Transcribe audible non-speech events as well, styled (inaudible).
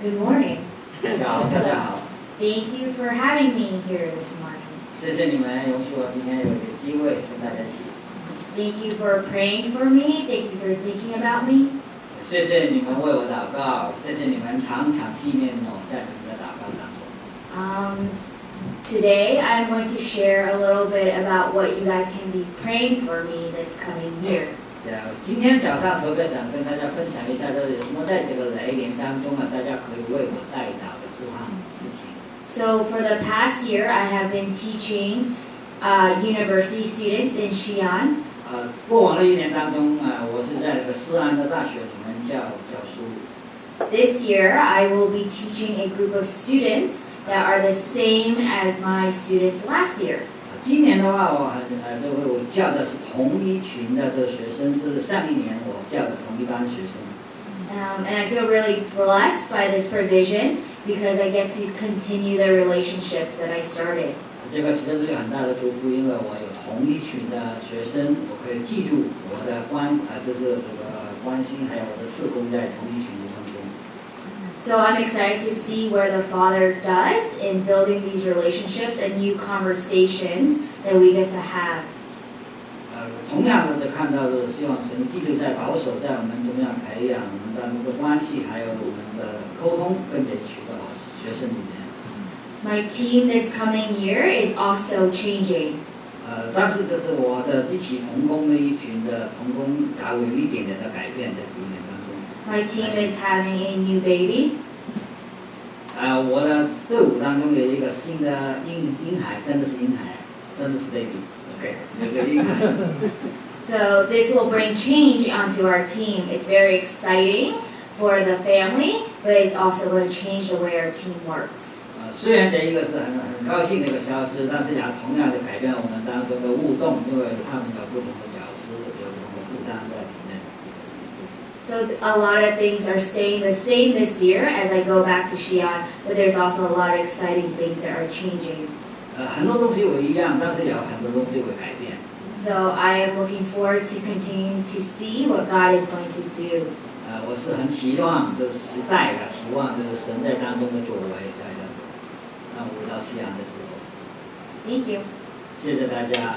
Good morning. 大家好，大家好， Thank you for having me here this morning. 谢谢你们容许我今天有一个机会跟大家一起， Thank you for praying for me. Thank you for thinking about me. 谢谢你们为我祷告，谢谢你们常常纪念我在你们的祷告当中。 Um, today, I'm going to share a little bit about what you guys can be praying for me this coming year. 对啊，今天早上特别想跟大家分享一下，就是有什么在这个雷年当中啊，大家可以为我带祷的事项事情。 So, for the past year, I have been teaching uh, university students in Xi'an. 呃，过往的一年当中啊，我是在这个西安的大学里面教教书。 This year, I will be teaching a group of students that are the same as my students last year. 啊今年的话，我还呃，这个我教的是同一群的这个学生，这是上一年我教的同一班学生。Um, and I feel really blessed by this provision because I get to continue the relationships that I started. 这个其实是个很大的祝福，因为我有同一群的学生，我可以记住我的关啊、就是这个关心，还有我的事工在同一群的当中。So I'm excited to see where the Father does in building these relationships and new conversations that we get to have. 呃，同样的，就看到的希望神继续在保守在我们中央培养我们当中的关系，还有我们的沟通，跟这群的学生里面。 My team this coming year is also changing. 呃，但是就是我的一起同工的一群的同工，还有一点点的改变在里面当中。 My team is having a new baby. 呃，我的队伍当中有一个新的婴婴孩，真的是婴孩，真的是 (laughs) baby，OK，、有个婴孩。 So this will bring change onto our team. It's very exciting for the family, but it's also going to change the way our team works. 呃，虽然这一个是很很高兴的一个消息，但是也同样的改变我们当中的互动，因为他们有不同的角色，有不同的负担在里面。 So a lot of things are staying the same this year as I go back to Xi'an, but there's also a lot of exciting things that are changing. 呃，很多东西会一样，但是也有很多东西会改变。 So I am looking forward to continuing to see what God is going to do. 呃，我是很期望，就是期待啊，期望就是神在当中的作为，在这个让我回到西安的时候， Thank you. 谢谢大家。